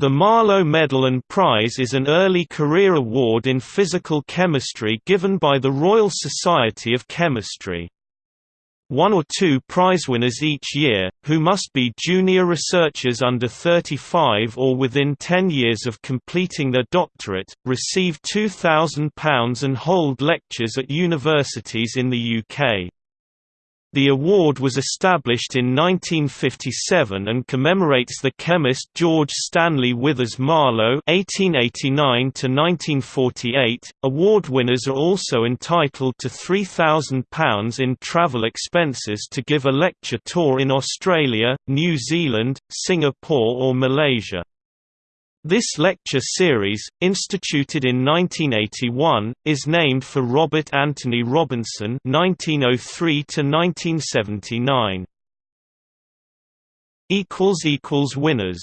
The Marlow Medal and Prize is an early career award in physical chemistry given by the Royal Society of Chemistry. One or two prize winners each year, who must be junior researchers under 35 or within 10 years of completing their doctorate, receive £2,000 and hold lectures at universities in the UK. The award was established in 1957 and commemorates the chemist George Stanley Withers Marlow (1889–1948). Award winners are also entitled to £3,000 in travel expenses to give a lecture tour in Australia, New Zealand, Singapore, or Malaysia. This lecture series, instituted in 1981, is named for Robert Anthony Robinson (1903–1979). Equals equals winners.